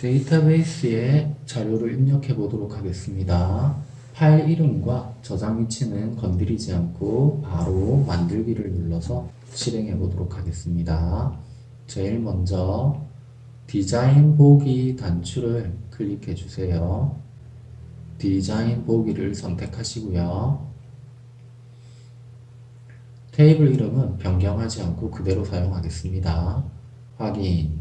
데이터베이스에 자료를 입력해 보도록 하겠습니다. 파일 이름과 저장 위치는 건드리지 않고 바로 만들기를 눌러서 실행해 보도록 하겠습니다. 제일 먼저 디자인 보기 단추를 클릭해 주세요. 디자인 보기를 선택하시고요. 테이블 이름은 변경하지 않고 그대로 사용하겠습니다. 확인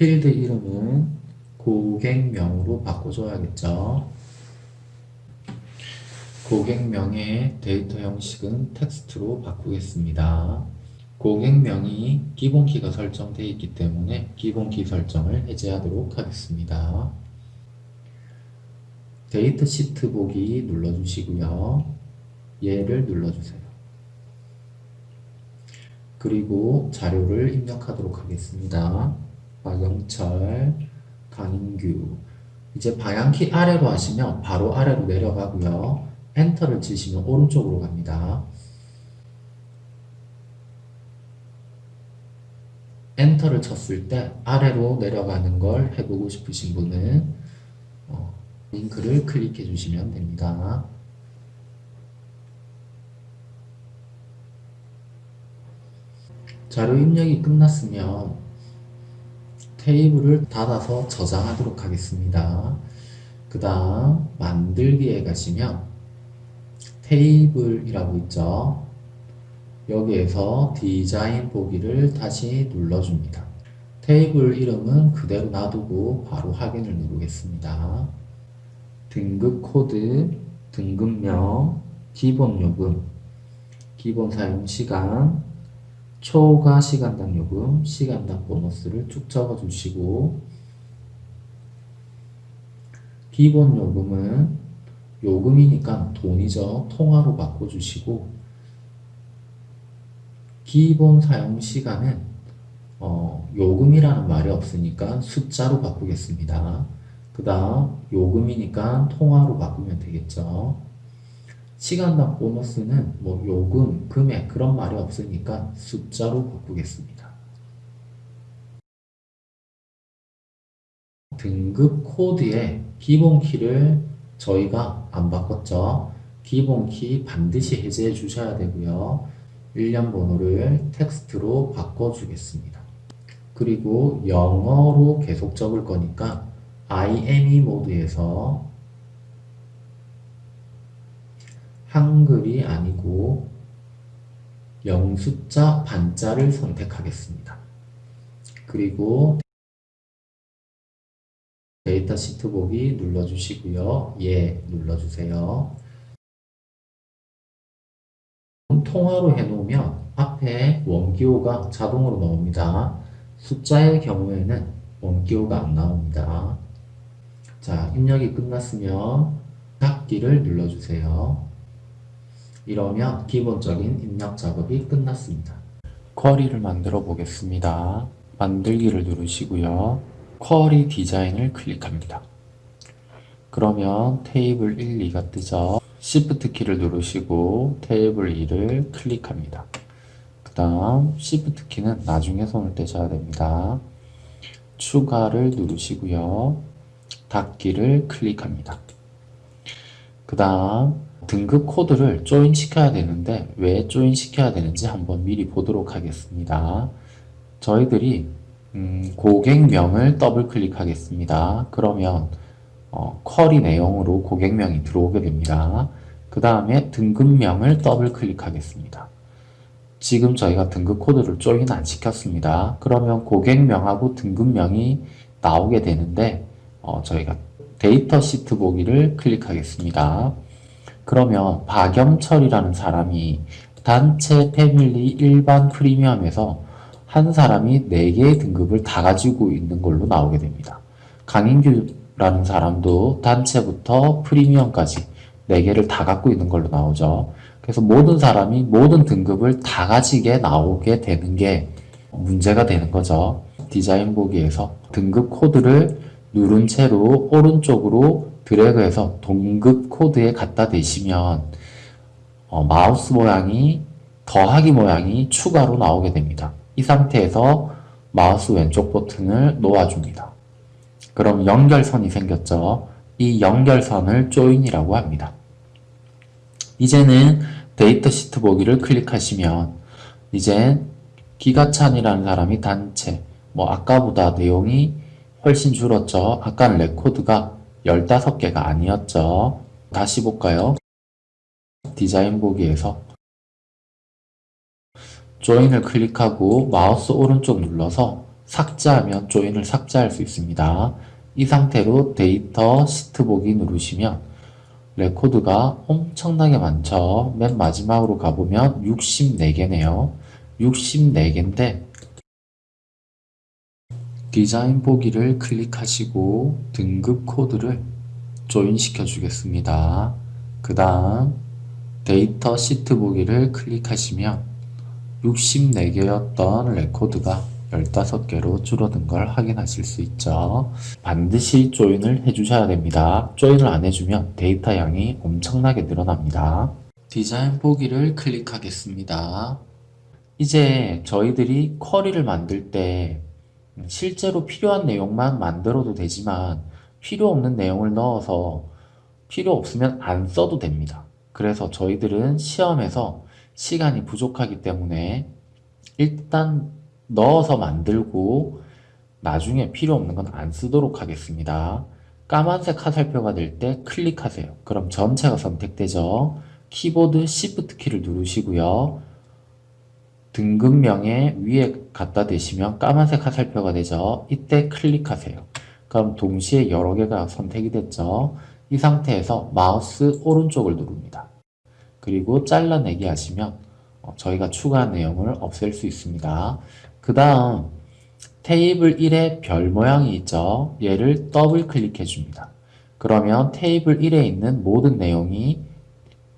필드 이름은 고객명으로 바꿔줘야겠죠. 고객명의 데이터 형식은 텍스트로 바꾸겠습니다. 고객명이 기본키가 설정되어 있기 때문에 기본키 설정을 해제하도록 하겠습니다. 데이터 시트 보기 눌러주시고요. 얘를 눌러주세요. 그리고 자료를 입력하도록 하겠습니다. 박영철, 강인규 이제 방향키 아래로 하시면 바로 아래로 내려가고요. 엔터를 치시면 오른쪽으로 갑니다. 엔터를 쳤을 때 아래로 내려가는 걸 해보고 싶으신 분은 어, 링크를 클릭해 주시면 됩니다. 자료 입력이 끝났으면 테이블을 닫아서 저장하도록 하겠습니다. 그 다음 만들기에 가시면 테이블이라고 있죠. 여기에서 디자인 보기를 다시 눌러줍니다. 테이블 이름은 그대로 놔두고 바로 확인을 누르겠습니다. 등급 코드, 등급명, 기본 요금, 기본 사용 시간, 초과 시간당 요금, 시간당 보너스를 쭉 적어 주시고 기본 요금은 요금이니까 돈이죠. 통화로 바꿔주시고 기본 사용 시간은 어, 요금이라는 말이 없으니까 숫자로 바꾸겠습니다. 그 다음 요금이니까 통화로 바꾸면 되겠죠. 시간당 보너스는 뭐 요금, 금액 그런 말이 없으니까 숫자로 바꾸겠습니다. 등급 코드에 기본 키를 저희가 안 바꿨죠. 기본 키 반드시 해제해 주셔야 되고요. 일련 번호를 텍스트로 바꿔주겠습니다. 그리고 영어로 계속 적을 거니까 IME 모드에서 한글이 아니고 영숫자 반자를 선택하겠습니다. 그리고 데이터 시트 보기 눌러주시고요. 예 눌러주세요. 통화로 해놓으면 앞에 원기호가 자동으로 나옵니다. 숫자의 경우에는 원기호가 안 나옵니다. 자, 입력이 끝났으면 닫기를 눌러주세요. 이러면 기본적인 입력 작업이 끝났습니다. 쿼리를 만들어 보겠습니다. 만들기를 누르시고요. 쿼리 디자인을 클릭합니다. 그러면 테이블 1, 2가 뜨죠. Shift 키를 누르시고 테이블 2를 클릭합니다. 그 다음 Shift 키는 나중에 손을 떼셔야 됩니다. 추가를 누르시고요. 닫기를 클릭합니다. 그 다음 등급 코드를 조인 시켜야 되는데 왜 조인 시켜야 되는지 한번 미리 보도록 하겠습니다. 저희들이 음, 고객명을 더블 클릭하겠습니다. 그러면 어, query 내용으로 고객명이 들어오게 됩니다. 그 다음에 등급명을 더블 클릭하겠습니다. 지금 저희가 등급 코드를 join 안 시켰습니다. 그러면 고객명하고 등급명이 나오게 되는데 어, 저희가 데이터 시트 보기를 클릭하겠습니다. 그러면 박영철이라는 사람이 단체 패밀리 일반 프리미엄에서 한 사람이 4개의 등급을 다 가지고 있는 걸로 나오게 됩니다. 강인규라는 사람도 단체부터 프리미엄까지 4개를 다 갖고 있는 걸로 나오죠. 그래서 모든 사람이 모든 등급을 다 가지게 나오게 되는 게 문제가 되는 거죠. 디자인 보기에서 등급 코드를 누른 채로 오른쪽으로 드래그해서 동급 코드에 갖다 대시면 어, 마우스 모양이 더하기 모양이 추가로 나오게 됩니다. 이 상태에서 마우스 왼쪽 버튼을 놓아줍니다. 그럼 연결선이 생겼죠. 이 연결선을 join이라고 합니다. 이제는 데이터 시트 보기를 클릭하시면 이제 기가찬이라는 사람이 단체 뭐 아까보다 내용이 훨씬 줄었죠. 아까는 레코드가 15개가 아니었죠. 다시 볼까요? 디자인 보기에서 join을 클릭하고 마우스 오른쪽 눌러서 삭제하면 join을 삭제할 수 있습니다. 이 상태로 데이터 시트 보기 누르시면 레코드가 엄청나게 많죠. 맨 마지막으로 가보면 64개네요. 64개인데 디자인 보기를 클릭하시고 등급 코드를 join시켜 주겠습니다. 그 다음 데이터 시트 보기를 클릭하시면 64개였던 레코드가 15개로 줄어든 걸 확인하실 수 있죠. 반드시 join을 해주셔야 됩니다. join을 안 해주면 데이터 양이 엄청나게 늘어납니다. 디자인 보기를 클릭하겠습니다. 이제 저희들이 query를 만들 때 실제로 필요한 내용만 만들어도 되지만 필요 없는 내용을 넣어서 필요 없으면 안 써도 됩니다. 그래서 저희들은 시험에서 시간이 부족하기 때문에 일단 넣어서 만들고 나중에 필요 없는 건 안 쓰도록 하겠습니다. 까만색 화살표가 될 때 클릭하세요. 그럼 전체가 선택되죠. 키보드 Shift 키를 누르시고요. 등급명에 위에 갖다 대시면 까만색 화살표가 되죠. 이때 클릭하세요. 그럼 동시에 여러 개가 선택이 됐죠. 이 상태에서 마우스 오른쪽을 누릅니다. 그리고 잘라내기 하시면 어, 저희가 추가한 내용을 없앨 수 있습니다. 그 다음 테이블 1에 별 모양이 있죠. 얘를 더블 클릭해 줍니다. 그러면 테이블 1에 있는 모든 내용이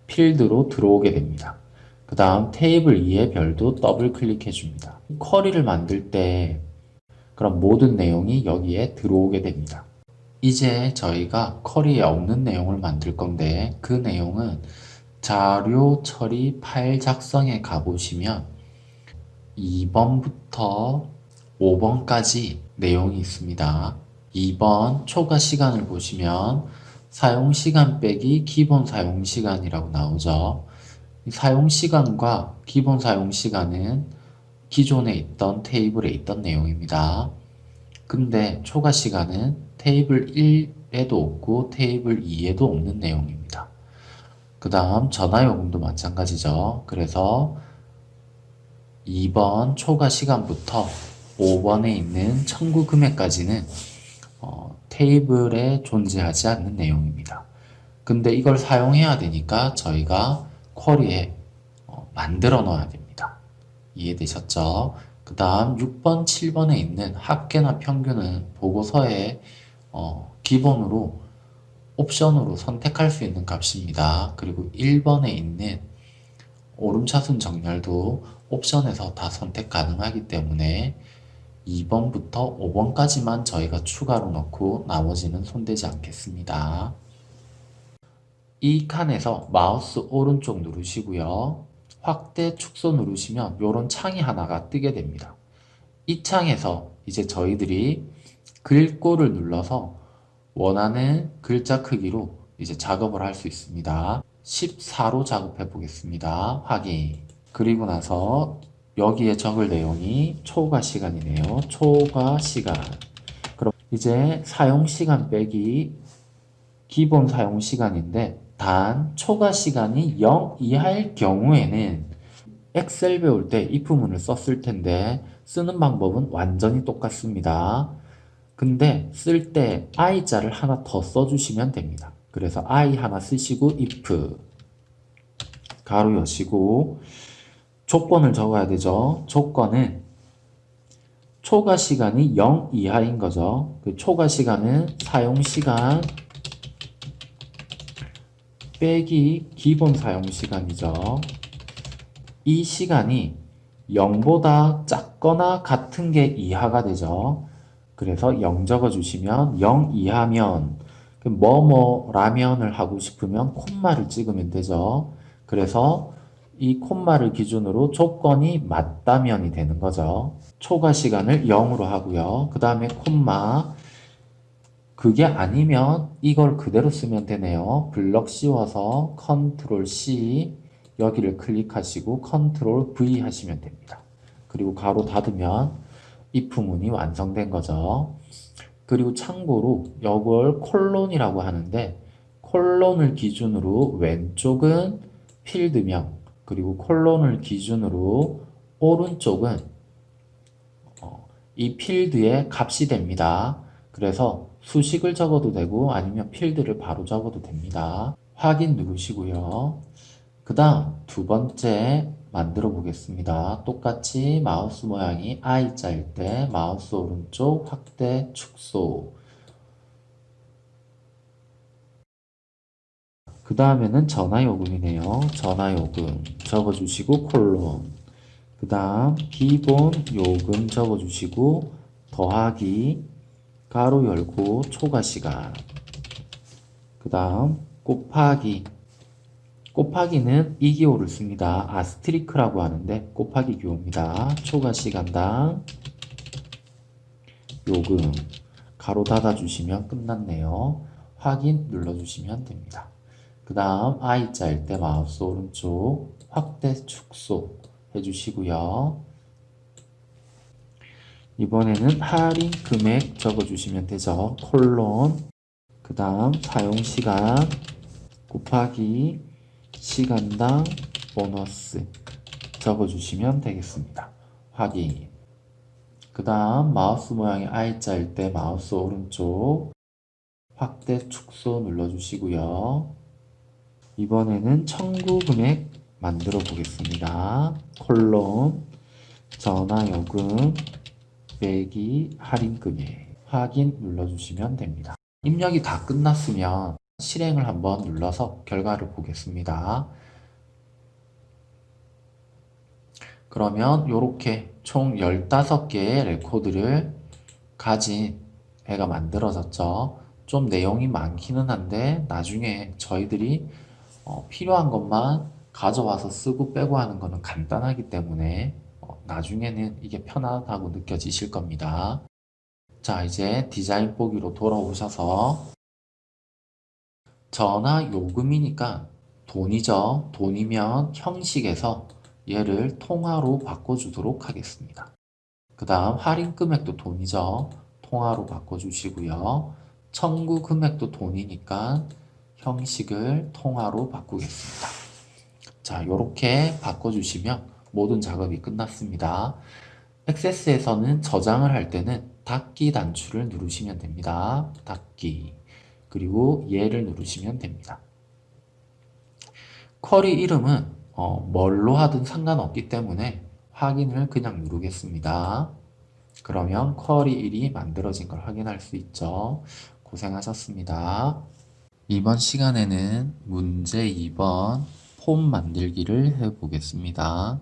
필드로 들어오게 됩니다. 그 다음 테이블 2의 별도 더블 클릭해 줍니다. 쿼리를 만들 때 그럼 모든 내용이 여기에 들어오게 됩니다. 이제 저희가 쿼리에 없는 내용을 만들 건데 그 내용은 자료 처리 파일 작성에 가보시면 2번부터 5번까지 내용이 있습니다. 2번 초과 시간을 보시면 사용 시간 빼기 기본 사용 시간이라고 나오죠. 사용 시간과 기본 사용 시간은 기존에 있던 테이블에 있던 내용입니다. 근데 초과 시간은 테이블 1에도 없고 테이블 2에도 없는 내용입니다. 그 다음 전화요금도 마찬가지죠. 그래서 2번 초과 시간부터 5번에 있는 청구 금액까지는 어, 테이블에 존재하지 않는 내용입니다. 근데 이걸 사용해야 되니까 저희가 쿼리에 어, 만들어 넣어야 됩니다. 이해되셨죠? 그 다음 6번, 7번에 있는 합계나 평균은 보고서에 어, 기본으로 옵션으로 선택할 수 있는 값입니다. 그리고 1번에 있는 오름차순 정렬도 옵션에서 다 선택 가능하기 때문에 2번부터 5번까지만 저희가 추가로 넣고 나머지는 손대지 않겠습니다. 이 칸에서 마우스 오른쪽 누르시고요. 확대 축소 누르시면 이런 창이 하나가 뜨게 됩니다. 이 창에서 이제 저희들이 글꼴을 눌러서 원하는 글자 크기로 이제 작업을 할 수 있습니다. 14로 작업해 보겠습니다. 확인. 그리고 나서 여기에 적을 내용이 초과 시간이네요. 초과 시간. 그럼 이제 사용 시간 빼기 기본 사용 시간인데 단 초과 시간이 0 이하일 경우에는 엑셀 배울 때 if문을 썼을 텐데 쓰는 방법은 완전히 똑같습니다. 근데 쓸 때 i자를 하나 더 써주시면 됩니다. 그래서 i 하나 쓰시고 if 가로 여시고 조건을 적어야 되죠. 조건은 초과 시간이 0 이하인 거죠. 그 초과 시간은 사용 시간 빼기 기본 사용 시간이죠. 이 시간이 0보다 작거나 같은 게 이하가 되죠. 그래서 0 적어주시면 0 이하면 뭐뭐 라면을 하고 싶으면 콤마를 찍으면 되죠. 그래서 이 콤마를 기준으로 조건이 맞다면이 되는 거죠. 초과 시간을 0으로 하고요. 그 다음에 콤마 그게 아니면 이걸 그대로 쓰면 되네요. 블럭 씌워서 컨트롤 C 여기를 클릭하시고 컨트롤 V 하시면 됩니다. 그리고 괄호 닫으면 if 문이 완성된 거죠. 그리고 참고로 이걸 콜론이라고 하는데 콜론을 기준으로 왼쪽은 필드명 그리고 콜론을 기준으로 오른쪽은 어, 이 필드의 값이 됩니다. 그래서 수식을 적어도 되고 아니면 필드를 바로 적어도 됩니다. 확인 누르시고요. 그 다음 두 번째 만들어 보겠습니다. 똑같이 마우스 모양이 I자일 때 마우스 오른쪽 확대 축소 그 다음에는 전화요금이네요. 전화요금 적어주시고 콜론 그 다음 기본 요금 적어주시고 더하기 가로 열고 초과 시간 그 다음 곱하기 곱하기는 이 기호를 씁니다. 아스트리크라고 하는데 곱하기 기호입니다. 초과 시간당 요금 가로 닫아주시면 끝났네요. 확인 눌러주시면 됩니다. 그 다음 I자일 때 마우스 오른쪽 확대 축소 해주시고요. 이번에는 할인 금액 적어주시면 되죠. 콜론 그 다음 사용시간 곱하기 시간당 보너스 적어주시면 되겠습니다. 확인 그 다음 마우스 모양이 I자일 때 마우스 오른쪽 확대 축소 눌러주시고요. 이번에는 청구 금액 만들어 보겠습니다. 콜론 전화요금 빼기 할인 금액 확인 눌러주시면 됩니다. 입력이 다 끝났으면 실행을 한번 눌러서 결과를 보겠습니다. 그러면 이렇게 총 15개의 레코드를 가진 애가 만들어졌죠. 좀 내용이 많기는 한데 나중에 저희들이 어, 필요한 것만 가져와서 쓰고 빼고 하는 거는 간단하기 때문에 어, 나중에는 이게 편하다고 느껴지실 겁니다. 자 이제 디자인 보기로 돌아오셔서 전화 요금이니까 돈이죠. 돈이면 형식에서 얘를 통화로 바꿔주도록 하겠습니다. 그 다음 할인 금액도 돈이죠. 통화로 바꿔주시고요. 청구 금액도 돈이니까 형식을 통화로 바꾸겠습니다. 자, 이렇게 바꿔주시면 모든 작업이 끝났습니다. 액세스에서는 저장을 할 때는 닫기 단추를 누르시면 됩니다. 닫기 그리고 얘를 누르시면 됩니다. 쿼리 이름은 어, 뭘로 하든 상관없기 때문에 확인을 그냥 누르겠습니다. 그러면 쿼리 1이 만들어진 걸 확인할 수 있죠. 고생하셨습니다. 이번 시간에는 문제 2번 폼 만들기를 해보겠습니다.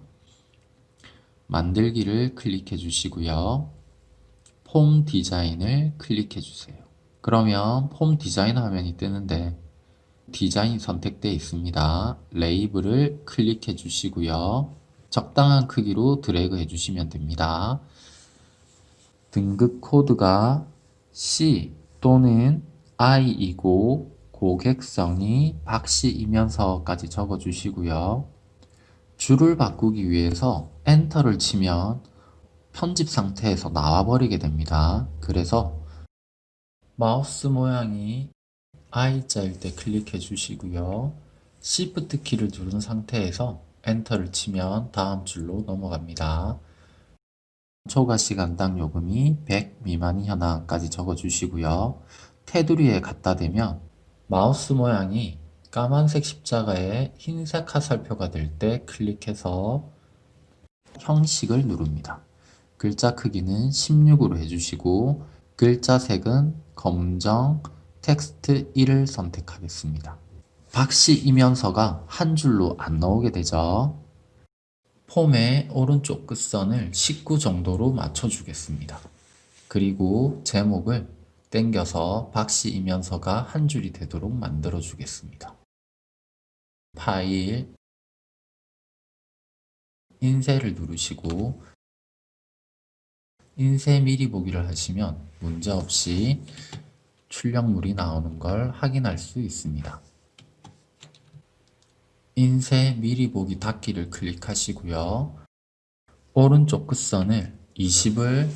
만들기를 클릭해 주시고요. 폼 디자인을 클릭해 주세요. 그러면 폼 디자인 화면이 뜨는데 디자인 선택되어 있습니다. 레이블을 클릭해 주시고요. 적당한 크기로 드래그 해주시면 됩니다. 등급 코드가 C 또는 I이고 고객성이 박씨이면서까지 적어주시고요. 줄을 바꾸기 위해서 엔터를 치면 편집 상태에서 나와버리게 됩니다. 그래서 마우스 모양이 I자일 때 클릭해 주시고요. Shift 키를 누른 상태에서 엔터를 치면 다음 줄로 넘어갑니다. 초과 시간당 요금이 100 미만이 현황까지 적어주시고요. 테두리에 갖다 대면 마우스 모양이 까만색 십자가에 흰색 화살표가 될 때 클릭해서 형식을 누릅니다. 글자 크기는 16으로 해주시고 글자 색은 검정 텍스트 1을 선택하겠습니다. 박씨 이면서가 한 줄로 안 나오게 되죠. 폼의 오른쪽 끝선을 19 정도로 맞춰주겠습니다. 그리고 제목을 땡겨서 박씨 이면서가 한 줄이 되도록 만들어 주겠습니다. 파일, 인쇄를 누르시고 인쇄 미리 보기를 하시면 문제없이 출력물이 나오는 걸 확인할 수 있습니다. 인쇄 미리 보기 닫기를 클릭하시고요. 오른쪽 끝선을 20을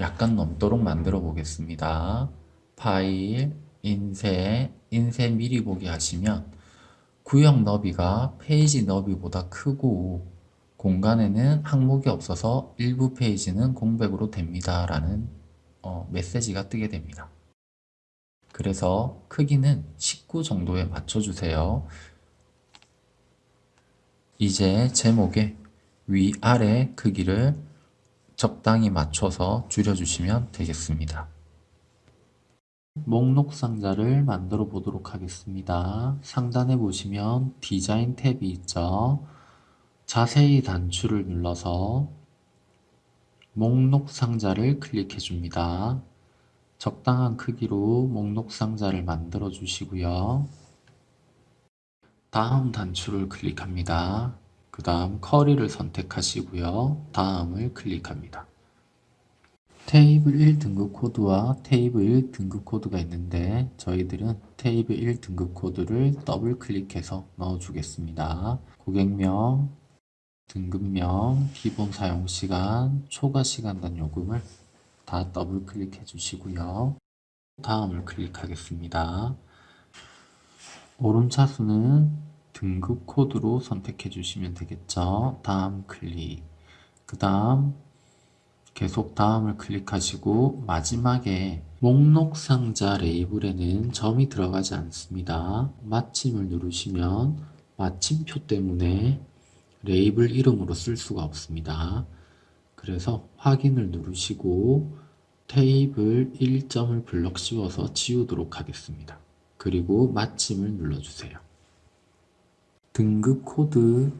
약간 넘도록 만들어 보겠습니다. 파일, 인쇄, 인쇄 미리 보기 하시면 구역 너비가 페이지 너비보다 크고 공간에는 항목이 없어서 일부 페이지는 공백으로 됩니다. 라는 어, 메시지가 뜨게 됩니다. 그래서 크기는 19 정도에 맞춰주세요. 이제 제목에 위아래 크기를 적당히 맞춰서 줄여주시면 되겠습니다. 목록 상자를 만들어 보도록 하겠습니다. 상단에 보시면 디자인 탭이 있죠. 자세히 단추를 눌러서 목록 상자를 클릭해 줍니다. 적당한 크기로 목록 상자를 만들어 주시고요. 다음 단추를 클릭합니다. 그 다음 쿼리를 선택하시고요. 다음을 클릭합니다. 테이블 1 등급 코드와 테이블 1 등급 코드가 있는데 저희들은 테이블 1 등급 코드를 더블 클릭해서 넣어주겠습니다. 고객명, 등급명, 기본 사용시간, 초과 시간당 요금을 다 더블 클릭해 주시고요. 다음을 클릭하겠습니다. 오름차수는 등급 코드로 선택해 주시면 되겠죠. 다음 클릭. 그 다음 계속 다음을 클릭하시고 마지막에 목록 상자 레이블에는 점이 들어가지 않습니다. 마침을 누르시면 마침표 때문에 레이블 이름으로 쓸 수가 없습니다. 그래서 확인을 누르시고 테이블 1점을 블럭 씌워서 지우도록 하겠습니다. 그리고 마침을 눌러주세요. 등급 코드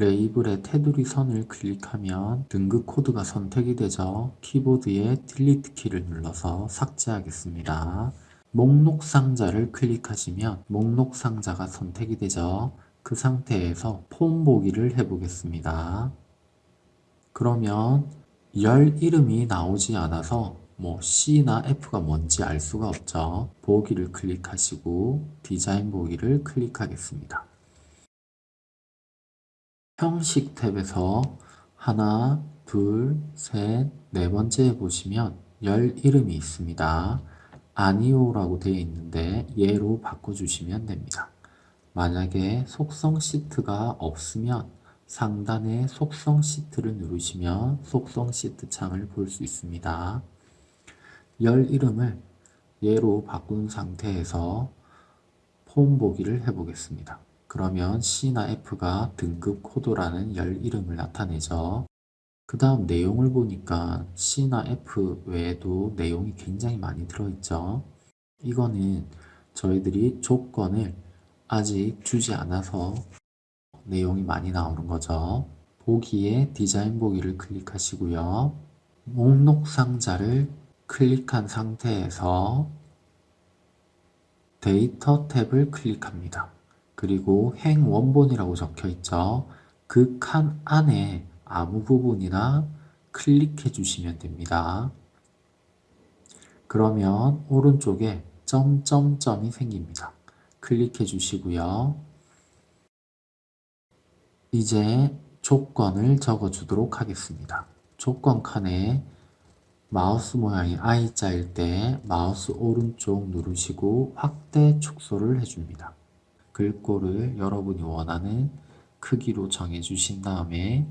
레이블의 테두리 선을 클릭하면 등급 코드가 선택이 되죠. 키보드의 Delete 키를 눌러서 삭제하겠습니다. 목록 상자를 클릭하시면 목록 상자가 선택이 되죠. 그 상태에서 폼 보기를 해보겠습니다. 그러면 열 이름이 나오지 않아서 뭐 C나 F가 뭔지 알 수가 없죠. 보기를 클릭하시고 디자인 보기를 클릭하겠습니다. 형식 탭에서 하나, 둘, 셋, 네 번째에 보시면 열 이름이 있습니다. 아니오라고 되어 있는데 얘로 바꿔주시면 됩니다. 만약에 속성 시트가 없으면 상단에 속성 시트를 누르시면 속성 시트 창을 볼 수 있습니다. 열 이름을 얘로 바꾼 상태에서 폼 보기를 해보겠습니다. 그러면 C나 F가 등급 코드라는 열 이름을 나타내죠. 그 다음 내용을 보니까 C나 F 외에도 내용이 굉장히 많이 들어있죠. 이거는 저희들이 조건을 아직 주지 않아서 내용이 많이 나오는 거죠. 보기에 디자인 보기를 클릭하시고요. 목록 상자를 클릭한 상태에서 데이터 탭을 클릭합니다. 그리고 행 원본이라고 적혀 있죠. 그 칸 안에 아무 부분이나 클릭해 주시면 됩니다. 그러면 오른쪽에 점점점이 생깁니다. 클릭해 주시고요. 이제 조건을 적어 주도록 하겠습니다. 조건 칸에 마우스 모양이 I자일 때 마우스 오른쪽 누르시고 확대 축소를 해줍니다. 글꼴을 여러분이 원하는 크기로 정해주신 다음에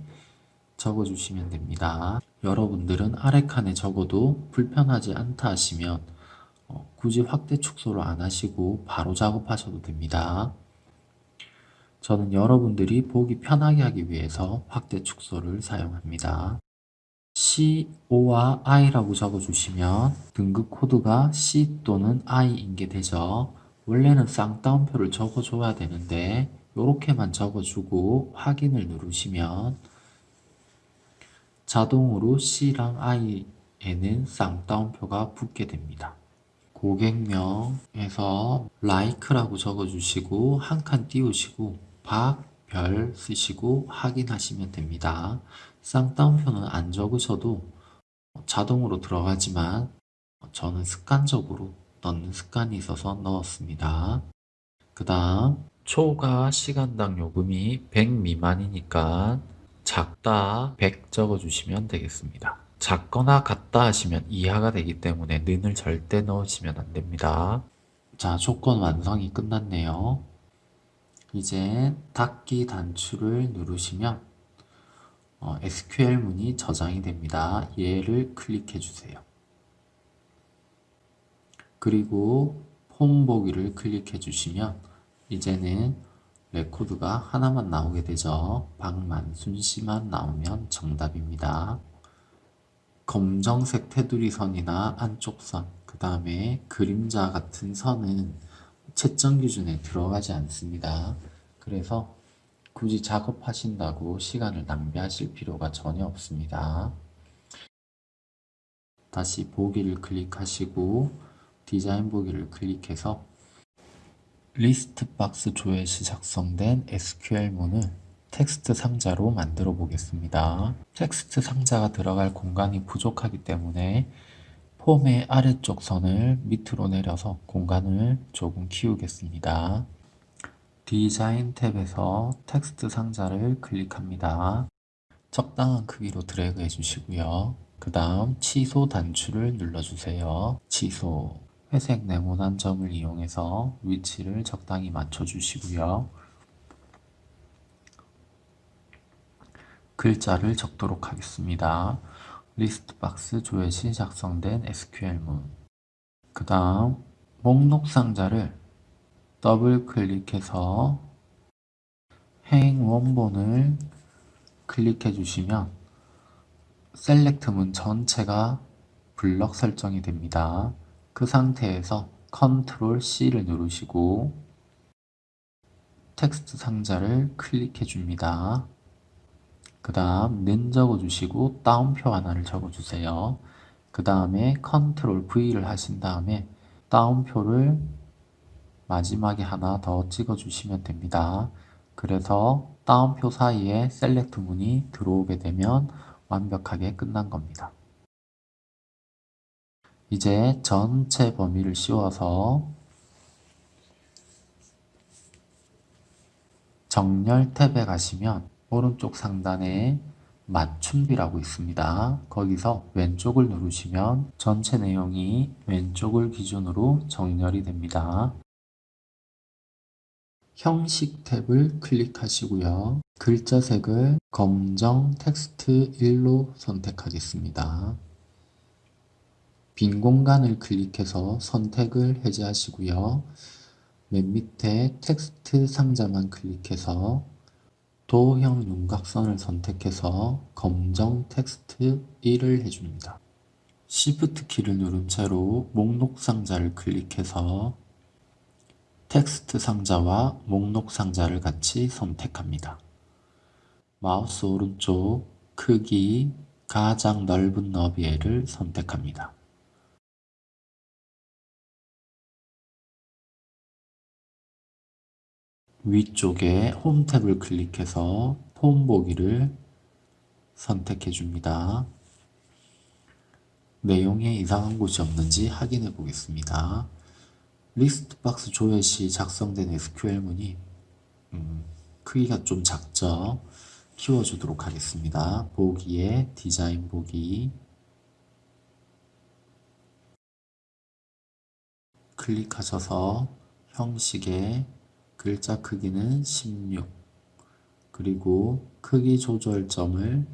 적어주시면 됩니다. 여러분들은 아래 칸에 적어도 불편하지 않다 하시면 어, 굳이 확대 축소를 안 하시고 바로 작업하셔도 됩니다. 저는 여러분들이 보기 편하게 하기 위해서 확대 축소를 사용합니다. C, O와 I라고 적어주시면 등급 코드가 C 또는 I인 게 되죠. 원래는 쌍따옴표를 적어줘야 되는데 이렇게만 적어주고 확인을 누르시면 자동으로 C랑 I에는 쌍따옴표가 붙게 됩니다. 고객명에서 like라고 적어주시고 한 칸 띄우시고 박 별 쓰시고 확인하시면 됩니다. 쌍따옴표는 안 적으셔도 자동으로 들어가지만 저는 습관적으로 넣는 습관이 있어서 넣었습니다. 그 다음 초과 시간당 요금이 100 미만이니까 작다 100 적어주시면 되겠습니다. 작거나 같다 하시면 이하가 되기 때문에 는을 절대 넣으시면 안 됩니다. 자, 조건 완성이 끝났네요. 이제 닫기 단추를 누르시면 어, SQL 문이 저장이 됩니다. 얘를 클릭해 주세요. 그리고 폼 보기를 클릭해 주시면 이제는 레코드가 하나만 나오게 되죠. 박만순 씨만 나오면 정답입니다. 검정색 테두리 선이나 안쪽 선, 그 다음에 그림자 같은 선은 채점 기준에 들어가지 않습니다. 그래서 굳이 작업하신다고 시간을 낭비하실 필요가 전혀 없습니다. 다시 보기를 클릭하시고 디자인 보기를 클릭해서 리스트 박스 조회 시 작성된 SQL문을 텍스트 상자로 만들어 보겠습니다. 텍스트 상자가 들어갈 공간이 부족하기 때문에 폼의 아래쪽 선을 밑으로 내려서 공간을 조금 키우겠습니다. 디자인 탭에서 텍스트 상자를 클릭합니다. 적당한 크기로 드래그 해주시고요. 그 다음 취소 단추를 눌러주세요. 취소 회색 네모난 점을 이용해서 위치를 적당히 맞춰주시고요. 글자를 적도록 하겠습니다. 리스트 박스 조회 시 작성된 SQL문 그 다음 목록 상자를 더블 클릭해서 행 원본을 클릭해 주시면 SELECT 문 전체가 블럭 설정이 됩니다. 그 상태에서 컨트롤 C를 누르시고 텍스트 상자를 클릭해 줍니다. 그 다음 는 적어주시고 따옴표 하나를 적어주세요. 그 다음에 컨트롤 V를 하신 다음에 따옴표를 마지막에 하나 더 찍어주시면 됩니다. 그래서 따옴표 사이에 SELECT 문이 들어오게 되면 완벽하게 끝난 겁니다. 이제 전체 범위를 씌워서 정렬 탭에 가시면 오른쪽 상단에 맞춤비라고 있습니다. 거기서 왼쪽을 누르시면 전체 내용이 왼쪽을 기준으로 정렬이 됩니다. 형식 탭을 클릭하시고요. 글자 색을 검정 텍스트 1로 선택하겠습니다. 빈 공간을 클릭해서 선택을 해제하시고요. 맨 밑에 텍스트 상자만 클릭해서 도형 윤곽선을 선택해서 검정 텍스트 1을 해줍니다. Shift 키를 누른 채로 목록 상자를 클릭해서 텍스트 상자와 목록 상자를 같이 선택합니다. 마우스 오른쪽 크기 가장 넓은 너비를 선택합니다. 위쪽에 홈 탭을 클릭해서 폼 보기를 선택해 줍니다. 내용에 이상한 곳이 없는지 확인해 보겠습니다. 리스트 박스 조회 시 작성된 SQL문이 음, 크기가 좀 작죠? 키워주도록 하겠습니다. 보기에 디자인 보기 클릭하셔서 형식에 글자 크기는 16 그리고 크기 조절점을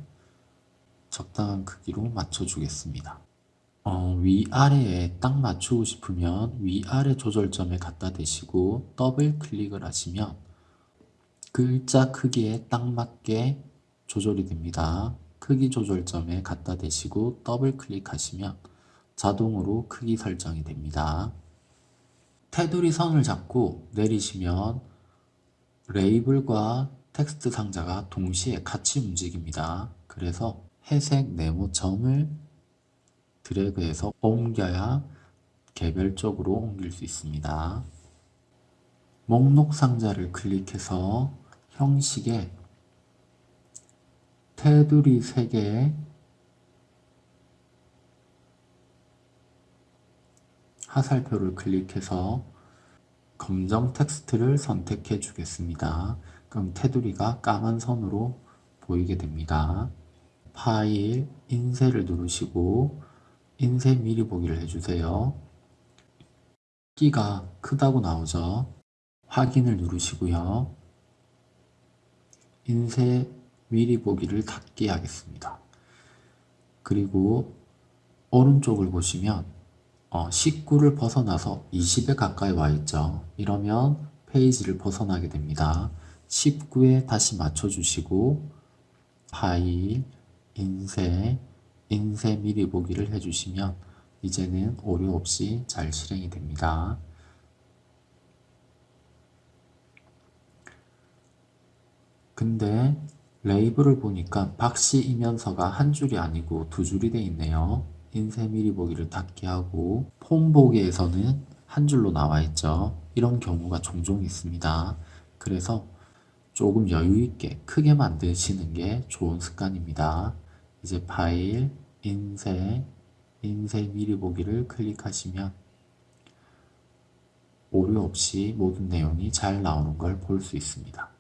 적당한 크기로 맞춰주겠습니다. 어, 위아래에 딱 맞추고 싶으면 위아래 조절점에 갖다 대시고 더블 클릭을 하시면 글자 크기에 딱 맞게 조절이 됩니다. 크기 조절점에 갖다 대시고 더블 클릭하시면 자동으로 크기 설정이 됩니다. 테두리 선을 잡고 내리시면 레이블과 텍스트 상자가 동시에 같이 움직입니다. 그래서 회색 네모점을 드래그해서 옮겨야 개별적으로 옮길 수 있습니다. 목록 상자를 클릭해서 형식에 테두리 3개에 하살표를 클릭해서 검정 텍스트를 선택해 주겠습니다. 그럼 테두리가 까만 선으로 보이게 됩니다. 파일, 인쇄를 누르시고 인쇄 미리 보기를 해주세요. 끼가 크다고 나오죠. 확인을 누르시고요. 인쇄 미리 보기를 닫기 하겠습니다. 그리고 오른쪽을 보시면 어, 19를 벗어나서 20에 가까이 와 있죠. 이러면 페이지를 벗어나게 됩니다. 19에 다시 맞춰주시고 파일, 인쇄, 인쇄 미리 보기를 해주시면 이제는 오류 없이 잘 실행이 됩니다. 근데 레이블을 보니까 박씨 이면서가 한 줄이 아니고 두 줄이 돼 있네요. 인쇄 미리 보기를 닫게 하고 폼 보기에서는 한 줄로 나와 있죠. 이런 경우가 종종 있습니다. 그래서 조금 여유 있게 크게 만드시는 게 좋은 습관입니다. 이제 파일, 인쇄, 인쇄 미리 보기를 클릭하시면 오류 없이 모든 내용이 잘 나오는 걸 볼 수 있습니다.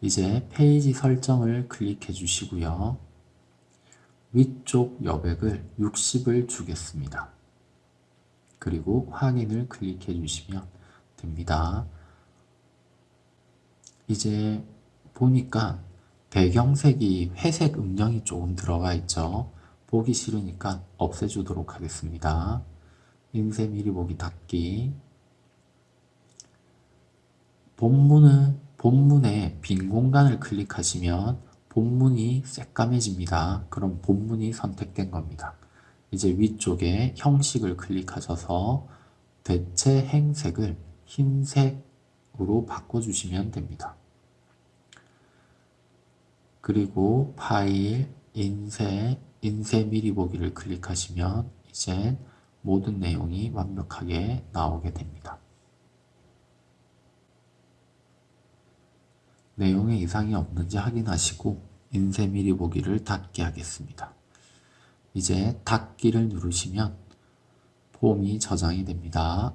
이제 페이지 설정을 클릭해 주시고요. 위쪽 여백을 60을 주겠습니다. 그리고 확인을 클릭해 주시면 됩니다. 이제 보니까 배경색이 회색 음영이 조금 들어가 있죠. 보기 싫으니까 없애주도록 하겠습니다. 인쇄 미리 보기 닫기 본문은 본문에 빈 공간을 클릭하시면 본문이 새까매집니다. 그럼 본문이 선택된 겁니다. 이제 위쪽에 형식을 클릭하셔서 대체 행색을 흰색으로 바꿔주시면 됩니다. 그리고 파일, 인쇄, 인쇄 미리 보기를 클릭하시면 이제 모든 내용이 완벽하게 나오게 됩니다. 내용에 이상이 없는지 확인하시고 인쇄 미리 보기를 닫게 하겠습니다. 이제 닫기를 누르시면 폼이 저장이 됩니다.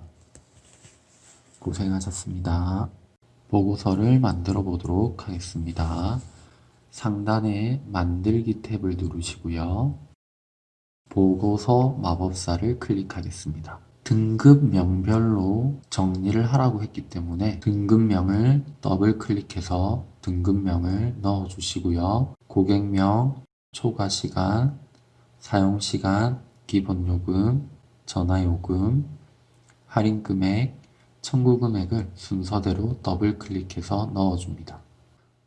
고생하셨습니다. 보고서를 만들어 보도록 하겠습니다. 상단에 만들기 탭을 누르시고요. 보고서 마법사를 클릭하겠습니다. 등급명별로 정리를 하라고 했기 때문에 등급명을 더블 클릭해서 등급명을 넣어 주시고요. 고객명, 초과시간, 사용시간, 기본요금, 전화요금, 할인금액, 청구금액을 순서대로 더블 클릭해서 넣어줍니다.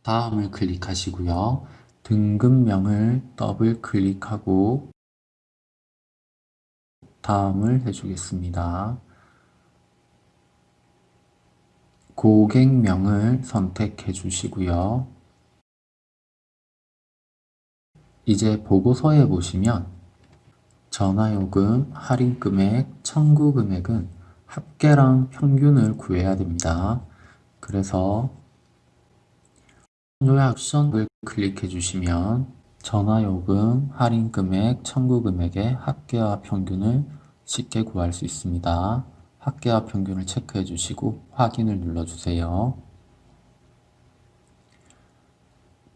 다음을 클릭하시고요. 등급명을 더블 클릭하고 다음을 해주겠습니다. 고객명을 선택해 주시고요. 이제 보고서에 보시면 전화요금, 할인금액, 청구금액은 합계랑 평균을 구해야 됩니다. 그래서 요약션을 클릭해 주시면 전화요금, 할인금액, 청구금액의 합계와 평균을 쉽게 구할 수 있습니다. 합계와 평균을 체크해 주시고 확인을 눌러주세요.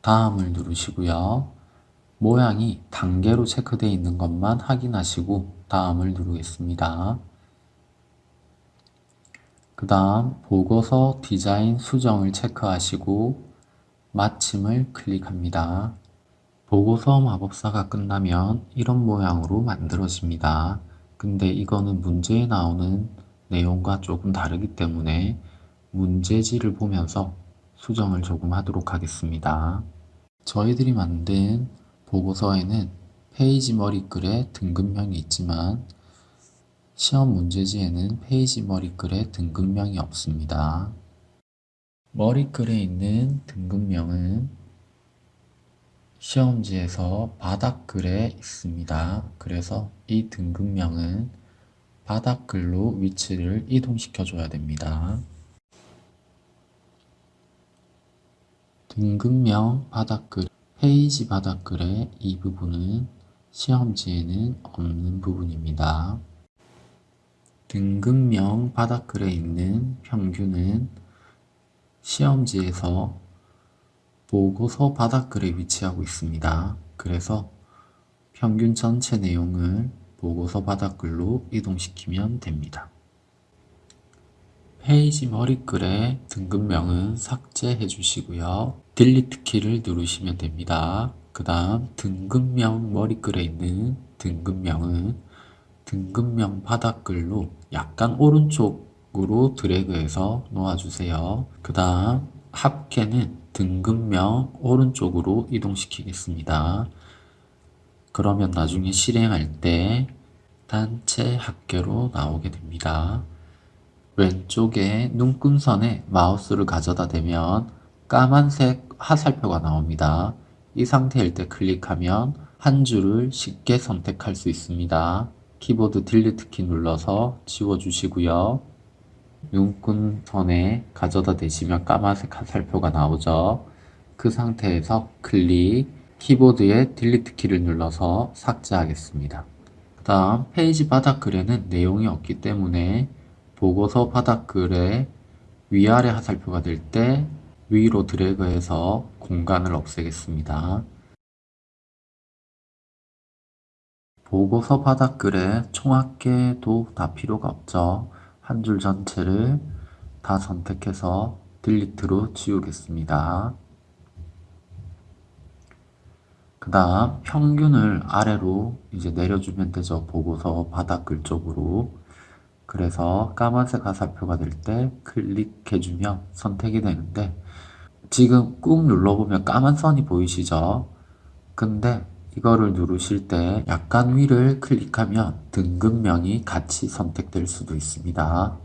다음을 누르시고요. 모양이 단계로 체크되어 있는 것만 확인하시고 다음을 누르겠습니다. 그 다음 보고서 디자인 수정을 체크하시고 마침을 클릭합니다. 보고서 마법사가 끝나면 이런 모양으로 만들어집니다. 근데 이거는 문제에 나오는 내용과 조금 다르기 때문에 문제지를 보면서 수정을 조금 하도록 하겠습니다. 저희들이 만든 보고서에는 페이지 머리글에 등급명이 있지만 시험 문제지에는 페이지 머리글에 등급명이 없습니다. 머리글에 있는 등급명은 시험지에서 바닥글에 있습니다. 그래서 이 등급명은 바닥글로 위치를 이동시켜 줘야 됩니다. 등급명 바닥글, 페이지 바닥글의 이 부분은 시험지에는 없는 부분입니다. 등급명 바닥글에 있는 평균은 시험지에서 보고서 바닥글에 위치하고 있습니다. 그래서 평균 전체 내용을 보고서 바닥글로 이동시키면 됩니다. 페이지 머리글의 등급명은 삭제해 주시고요. Delete 키를 누르시면 됩니다. 그 다음 등급명 머리글에 있는 등급명은 등급명 바닥글로 약간 오른쪽으로 드래그해서 놓아주세요. 그 다음 합계는 등급명 오른쪽으로 이동시키겠습니다. 그러면 나중에 실행할 때 단체 합계로 나오게 됩니다. 왼쪽에 눈금선에 마우스를 가져다 대면 까만색 화살표가 나옵니다. 이 상태일 때 클릭하면 한 줄을 쉽게 선택할 수 있습니다. 키보드 딜리트 키 눌러서 지워주시고요. 눈금선에 가져다 대시면 까만색 화살표가 나오죠. 그 상태에서 클릭, 키보드의 Delete 키를 눌러서 삭제하겠습니다. 그 다음 페이지 바닥글에는 내용이 없기 때문에 보고서 바닥글에 위아래 화살표가 될 때 위로 드래그해서 공간을 없애겠습니다. 보고서 바닥글에 총합계도 다 필요가 없죠. 한 줄 전체를 다 선택해서 딜리트로 지우겠습니다. 그 다음 평균을 아래로 이제 내려주면 되죠. 보고서 바닥글 쪽으로. 그래서 까만색 화살표가 될 때 클릭해주면 선택이 되는데 지금 꾹 눌러보면 까만 선이 보이시죠? 근데 이거를 누르실 때 약간 위를 클릭하면 등급명이 같이 선택될 수도 있습니다.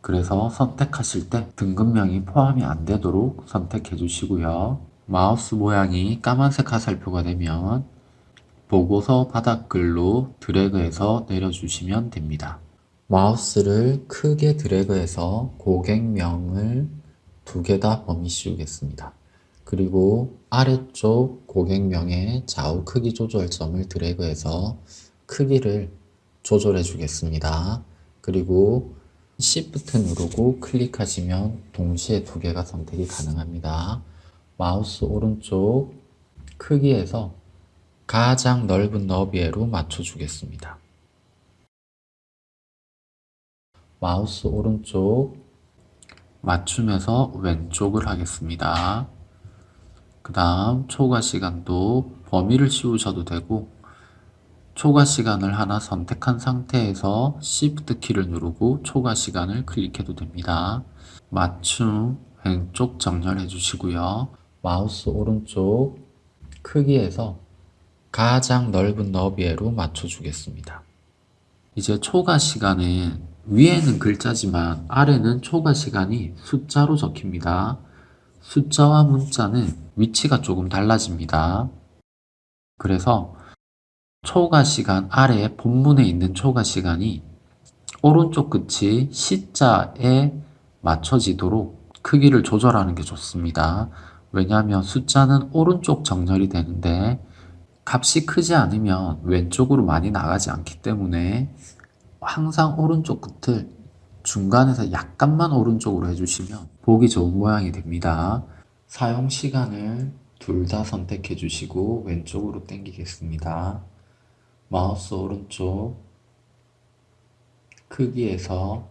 그래서 선택하실 때 등급명이 포함이 안 되도록 선택해 주시고요. 마우스 모양이 까만색 화살표가 되면 보고서 바닥글로 드래그해서 내려주시면 됩니다. 마우스를 크게 드래그해서 고객명을 두 개 다 범위 씌우겠습니다. 그리고 아래쪽 고객명의 좌우 크기 조절점을 드래그해서 크기를 조절해 주겠습니다. 그리고 Shift 누르고 클릭하시면 동시에 두 개가 선택이 가능합니다. 마우스 오른쪽 크기에서 가장 넓은 너비에로 맞춰주겠습니다. 마우스 오른쪽 맞춤에서 왼쪽을 하겠습니다. 그 다음 초과 시간도 범위를 씌우셔도 되고 초과 시간을 하나 선택한 상태에서 Shift 키를 누르고 초과 시간을 클릭해도 됩니다. 맞춤 왼쪽 정렬해 주시고요. 마우스 오른쪽 크기에서 가장 넓은 너비에로 맞춰 주겠습니다. 이제 초과 시간은 위에는 글자지만 아래는 초과 시간이 숫자로 적힙니다. 숫자와 문자는 위치가 조금 달라집니다. 그래서 초과 시간 아래 본문에 있는 초과 시간이 오른쪽 끝이 C자에 맞춰지도록 크기를 조절하는 게 좋습니다. 왜냐하면 숫자는 오른쪽 정렬이 되는데 값이 크지 않으면 왼쪽으로 많이 나가지 않기 때문에 항상 오른쪽 끝을 중간에서 약간만 오른쪽으로 해주시면 보기 좋은 모양이 됩니다. 사용 시간을 둘 다 선택해 주시고 왼쪽으로 당기겠습니다. 마우스 오른쪽 크기에서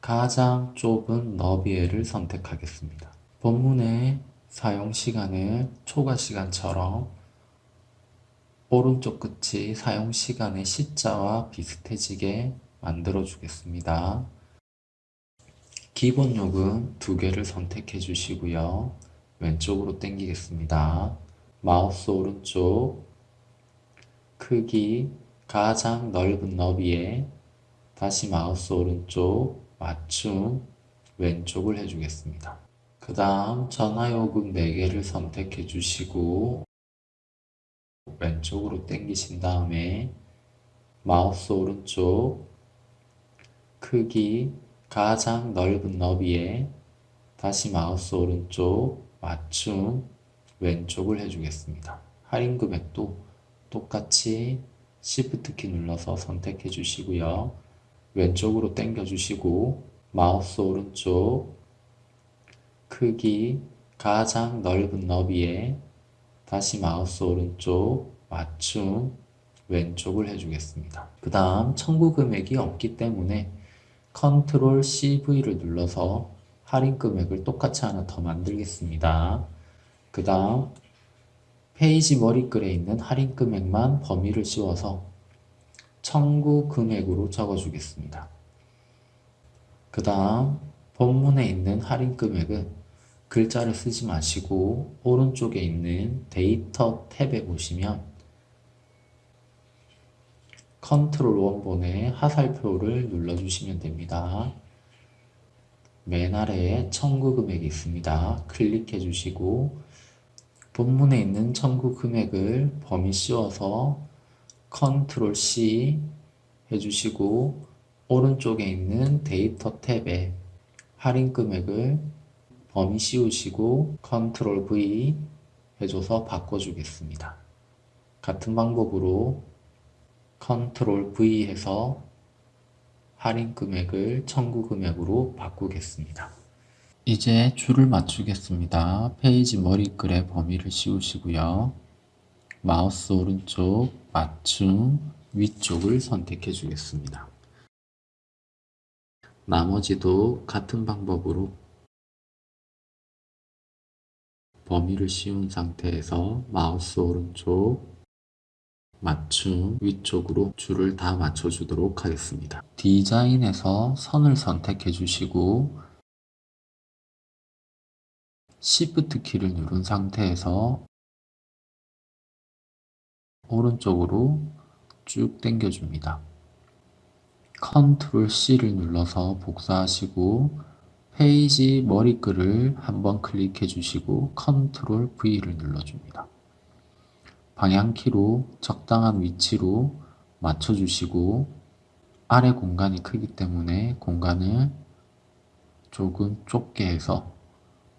가장 좁은 너비에를 선택하겠습니다. 본문의 사용 시간을 초과 시간처럼 오른쪽 끝이 사용 시간의 C자와 비슷해지게 만들어 주겠습니다. 기본 요금 두 개를 선택해 주시고요. 왼쪽으로 당기겠습니다. 마우스 오른쪽 크기 가장 넓은 너비에 다시 마우스 오른쪽 맞춤 왼쪽을 해주겠습니다. 그 다음 전화요금 4개를 선택해 주시고 왼쪽으로 당기신 다음에 마우스 오른쪽 크기 가장 넓은 너비에 다시 마우스 오른쪽 맞춤 왼쪽을 해주겠습니다. 할인 금액도 똑같이 Shift 키 눌러서 선택해 주시고요. 왼쪽으로 당겨 주시고 마우스 오른쪽 크기 가장 넓은 너비에 다시 마우스 오른쪽 맞춤 왼쪽을 해주겠습니다. 그 다음 청구 금액이 없기 때문에 컨트롤 CV를 눌러서 할인 금액을 똑같이 하나 더 만들겠습니다. 그 다음 페이지 머리글에 있는 할인 금액만 범위를 씌워서 청구 금액으로 적어주겠습니다. 그 다음 본문에 있는 할인 금액은 글자를 쓰지 마시고 오른쪽에 있는 데이터 탭에 보시면 컨트롤 원본의 화살표를 눌러주시면 됩니다. 맨 아래에 청구 금액이 있습니다. 클릭해 주시고 본문에 있는 청구 금액을 범위 씌워서 컨트롤 C 해주시고 오른쪽에 있는 데이터 탭에 할인 금액을 범위 씌우시고 컨트롤 V 해줘서 바꿔주겠습니다. 같은 방법으로 컨트롤 V 해서 할인 금액을 청구 금액으로 바꾸겠습니다. 이제 줄을 맞추겠습니다. 페이지 머리글에 범위를 씌우시고요. 마우스 오른쪽 맞춤 위쪽을 선택해 주겠습니다. 나머지도 같은 방법으로 범위를 씌운 상태에서 마우스 오른쪽 맞춤 위쪽으로 줄을 다 맞춰주도록 하겠습니다. 디자인에서 선을 선택해 주시고 Shift 키를 누른 상태에서 오른쪽으로 쭉 당겨줍니다. 컨트롤 C를 눌러서 복사하시고 페이지 머리글을 한번 클릭해 주시고 컨트롤 V를 눌러줍니다. 방향키로 적당한 위치로 맞춰주시고 아래 공간이 크기 때문에 공간을 조금 좁게 해서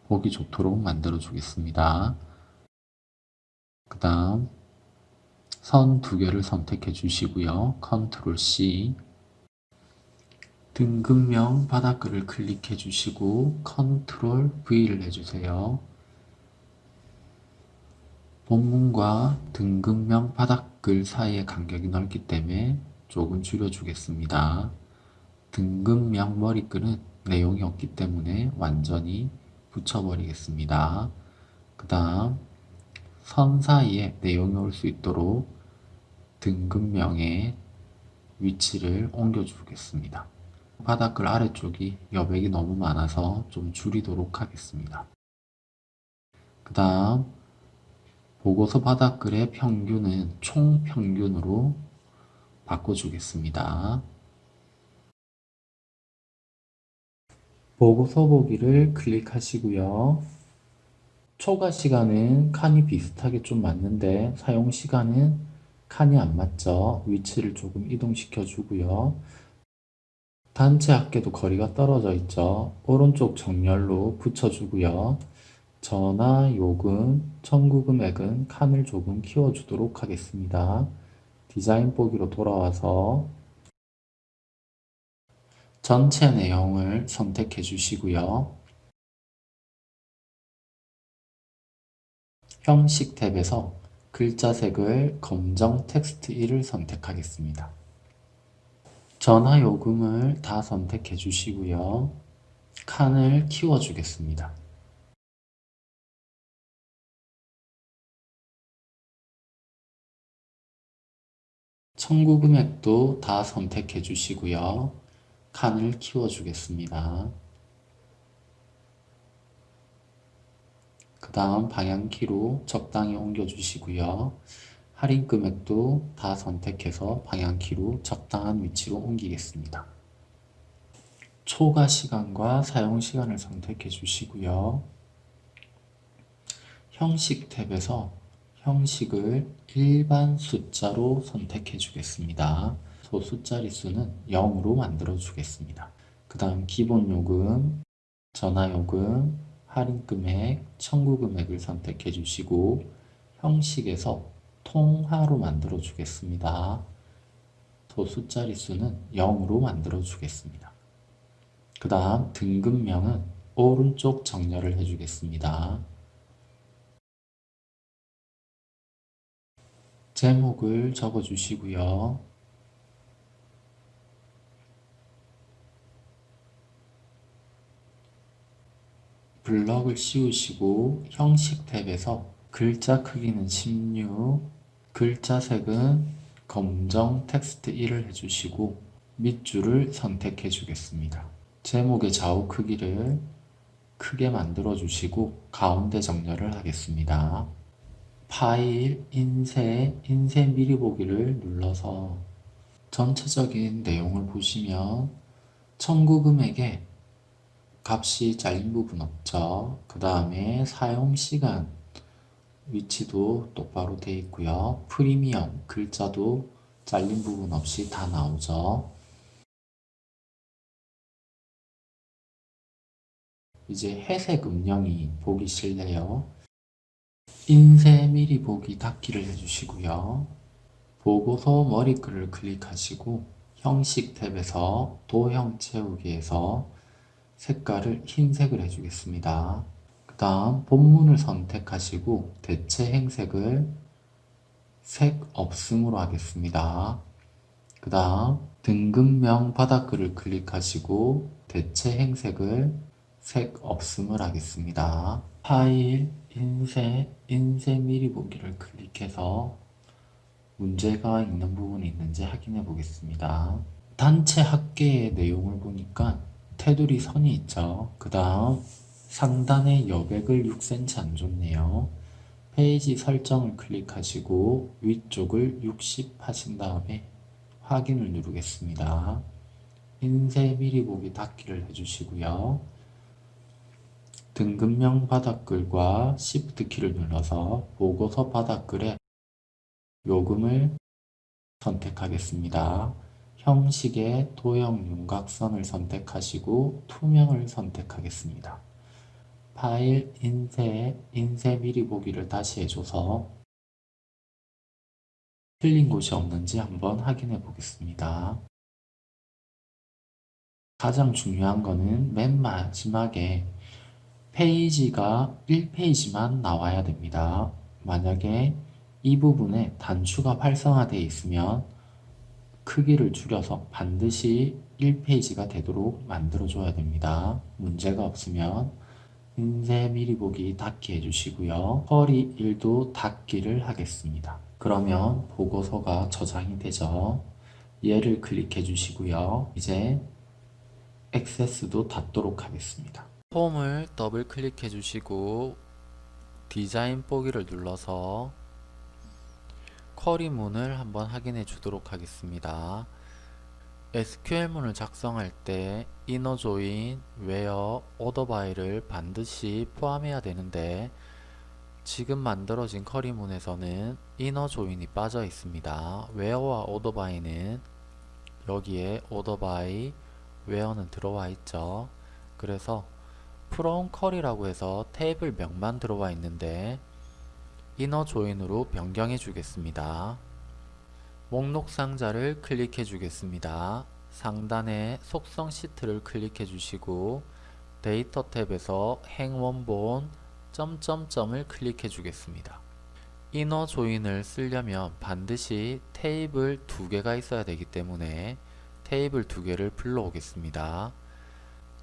보기 좋도록 만들어 주겠습니다. 그 다음 선 두 개를 선택해 주시고요. 컨트롤 C 등급명 바닥글을 클릭해 주시고 컨트롤 V를 해주세요. 본문과 등급명 바닥글 사이의 간격이 넓기 때문에 조금 줄여주겠습니다. 등급명 머리글은 내용이 없기 때문에 완전히 붙여버리겠습니다. 그 다음 선 사이에 내용이 올 수 있도록 등급명의 위치를 옮겨주겠습니다. 바닥글 아래쪽이 여백이 너무 많아서 좀 줄이도록 하겠습니다. 그 다음 보고서 바닥글의 평균은 총평균으로 바꿔주겠습니다. 보고서 보기를 클릭하시고요. 초과 시간은 칸이 비슷하게 좀 맞는데 사용 시간은 칸이 안 맞죠. 위치를 조금 이동시켜 주고요. 단체 합계도 거리가 떨어져 있죠. 오른쪽 정렬로 붙여주고요. 전화, 요금, 청구 금액은 칸을 조금 키워주도록 하겠습니다. 디자인 보기로 돌아와서 전체 내용을 선택해 주시고요. 형식 탭에서 글자 색을 검정 텍스트 1을 선택하겠습니다. 전화 요금을 다 선택해 주시고요. 칸을 키워 주겠습니다. 청구 금액도 다 선택해 주시고요. 칸을 키워 주겠습니다. 그 다음 방향키로 적당히 옮겨 주시고요. 할인 금액도 다 선택해서 방향키로 적당한 위치로 옮기겠습니다. 초과 시간과 사용 시간을 선택해 주시고요. 형식 탭에서 형식을 일반 숫자로 선택해 주겠습니다. 소수 자릿수는 0으로 만들어 주겠습니다. 그 다음 기본 요금, 전화 요금, 할인금액, 청구금액을 선택해 주시고 형식에서 통화로 만들어 주겠습니다. 도수 자릿수는 0으로 만들어 주겠습니다. 그 다음 등급명은 오른쪽 정렬을 해주겠습니다. 제목을 적어주시고요. 블럭을 씌우시고 형식 탭에서 글자 크기는 16, 글자 색은 검정 텍스트 1을 해주시고 밑줄을 선택해 주겠습니다. 제목의 좌우 크기를 크게 만들어 주시고 가운데 정렬을 하겠습니다. 파일, 인쇄, 인쇄 미리 보기를 눌러서 전체적인 내용을 보시면 청구 금액에 값이 잘린 부분 없죠. 그 다음에 사용시간 위치도 똑바로 되어 있고요. 프리미엄 글자도 잘린 부분 없이 다 나오죠. 이제 회색 음영이 보기 싫네요. 인쇄 미리 보기 닫기를 해주시고요. 보고서 머리글을 클릭하시고 형식 탭에서 도형 채우기에서 색깔을 흰색을 해주겠습니다. 그 다음 본문을 선택하시고 대체 행색을 색 없음으로 하겠습니다. 그 다음 등급명 바닥글을 클릭하시고 대체 행색을 색 없음을 하겠습니다. 파일, 인쇄, 인쇄 미리 보기를 클릭해서 문제가 있는 부분이 있는지 확인해 보겠습니다. 단체 합계의 내용을 보니까 테두리 선이 있죠. 그 다음 상단에 여백을 6cm 안 줬네요. 페이지 설정을 클릭하시고 위쪽을 60 하신 다음에 확인을 누르겠습니다. 인쇄 미리 보기 닫기를 해주시고요. 등급명 바닥글과 Shift 키를 눌러서 보고서 바닥글에 요금을 선택하겠습니다. 형식의 도형 윤곽선을 선택하시고 투명을 선택하겠습니다. 파일, 인쇄, 인쇄 미리 보기를 다시 해줘서 틀린 곳이 없는지 한번 확인해 보겠습니다. 가장 중요한 거는 맨 마지막에 페이지가 1페이지만 나와야 됩니다. 만약에 이 부분에 단추가 활성화되어 있으면 크기를 줄여서 반드시 1페이지가 되도록 만들어줘야 됩니다. 문제가 없으면 인쇄 미리 보기 닫기 해주시고요. 허리 1도 닫기를 하겠습니다. 그러면 보고서가 저장이 되죠. 얘를 클릭해 주시고요. 이제 액세스도 닫도록 하겠습니다. 폼을 더블 클릭해 주시고 디자인 보기를 눌러서 쿼리문을 한번 확인해 주도록 하겠습니다. SQL문을 작성할 때 inner join, where, order by를 반드시 포함해야 되는데 지금 만들어진 쿼리문에서는 inner join이 빠져 있습니다. where와 order by는 여기에 order by, where는 들어와 있죠. 그래서 from query라고 해서 테이블 명만 들어와 있는데 inner join으로 변경해 주겠습니다. 목록 상자를 클릭해 주겠습니다. 상단에 속성 시트를 클릭해 주시고 데이터 탭에서 행원본 점점점을 클릭해 주겠습니다. inner join을 쓰려면 반드시 테이블 두 개가 있어야 되기 때문에 테이블 두 개를 불러오겠습니다.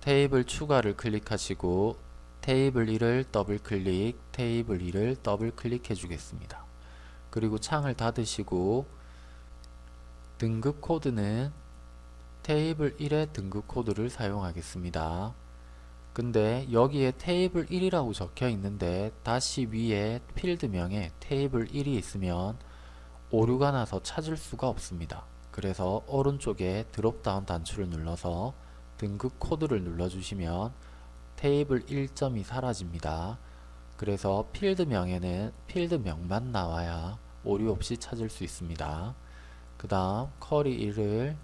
테이블 추가를 클릭하시고 테이블 1을 더블 클릭, 테이블 2를 더블 클릭해 주겠습니다. 그리고 창을 닫으시고 등급 코드는 테이블 1의 등급 코드를 사용하겠습니다. 근데 여기에 테이블 1이라고 적혀 있는데 다시 위에 필드명에 테이블 1이 있으면 오류가 나서 찾을 수가 없습니다. 그래서 오른쪽에 드롭다운 단추를 눌러서 등급 코드를 눌러주시면 테이블 1점이 사라집니다. 그래서 필드명에는 필드명만 나와야 오류 없이 찾을 수 있습니다. 그 다음 쿼리 1을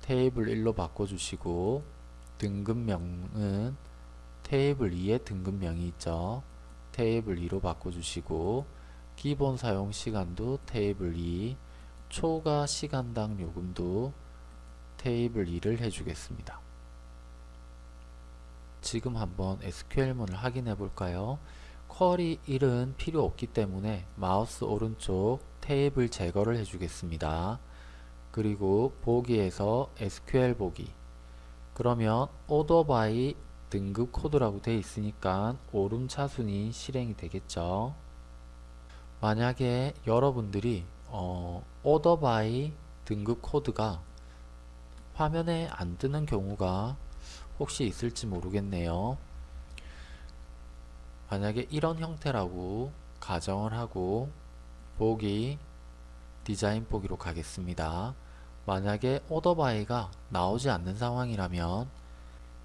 테이블 1로 바꿔주시고 등급명은 테이블 2의 등급명이 있죠. 테이블 2로 바꿔주시고 기본 사용 시간도 테이블 2 초과 시간당 요금도 테이블 2를 해주겠습니다. 지금 한번 SQL문을 확인해 볼까요? 쿼리 1은 필요 없기 때문에 마우스 오른쪽 테이블 제거를 해주겠습니다. 그리고 보기에서 SQL 보기 그러면 order by 등급 코드라고 되어 있으니까 오름차순이 실행이 되겠죠. 만약에 여러분들이 어, order by 등급 코드가 화면에 안 뜨는 경우가 혹시 있을지 모르겠네요. 만약에 이런 형태라고 가정을 하고 보기 디자인 보기로 가겠습니다. 만약에 오더바이가 나오지 않는 상황이라면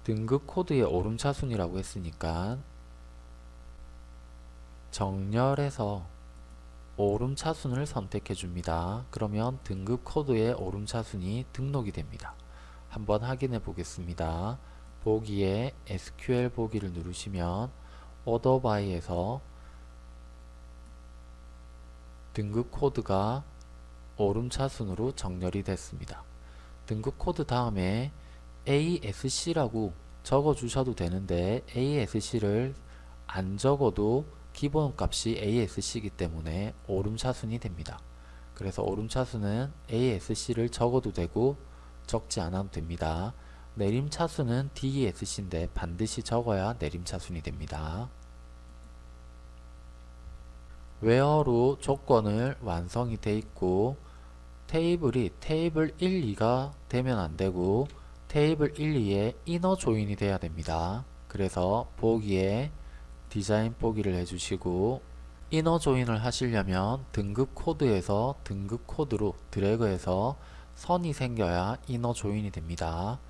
등급 코드의 오름차순이라고 했으니까 정렬해서 오름차순을 선택해 줍니다. 그러면 등급 코드의 오름차순이 등록이 됩니다. 한번 확인해 보겠습니다. 보기에 SQL 보기를 누르시면 order by에서 등급 코드가 오름차순으로 정렬이 됐습니다. 등급 코드 다음에 ASC라고 적어 주셔도 되는데 ASC를 안 적어도 기본 값이 ASC이기 때문에 오름차순이 됩니다. 그래서 오름차순은 ASC를 적어도 되고 적지 않아도 됩니다. 내림차순은 DESC인데 반드시 적어야 내림차순이 됩니다. where로 조건을 완성이 돼 있고 테이블이 테이블 1, 2가 되면 안되고 테이블 1, 2에 inner join이 돼야 됩니다. 그래서 보기에 디자인 보기를 해주시고 inner join을 하시려면 등급 코드에서 등급 코드로 드래그해서 선이 생겨야 inner join이 됩니다.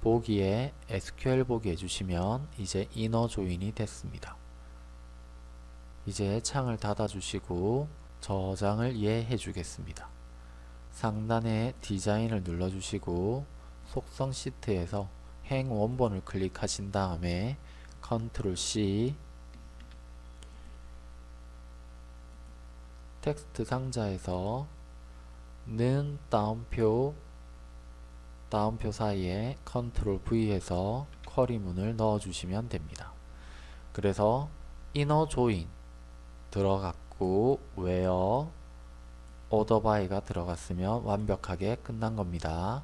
보기에 SQL 보기 해주시면 이제 inner join이 됐습니다. 이제 창을 닫아 주시고 저장을 예해 주겠습니다. 상단에 디자인을 눌러 주시고 속성 시트에서 행 원본을 클릭하신 다음에 컨트롤 C 텍스트 상자에서 는 따옴표 따옴표 사이에 컨트롤 V해서 쿼리문을 넣어 주시면 됩니다. 그래서 inner join 들어갔고 order by가 들어갔으면 완벽하게 끝난 겁니다.